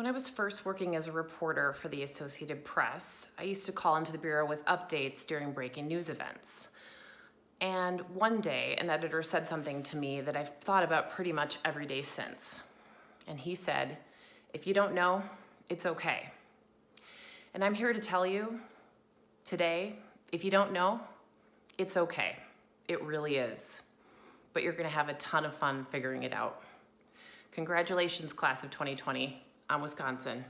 When I was first working as a reporter for the Associated Press, I used to call into the Bureau with updates during breaking news events. And one day, an editor said something to me that I've thought about pretty much every day since. And he said, if you don't know, it's okay. And I'm here to tell you today, if you don't know, it's okay. It really is. But you're gonna have a ton of fun figuring it out. Congratulations, class of 2020 on Wisconsin.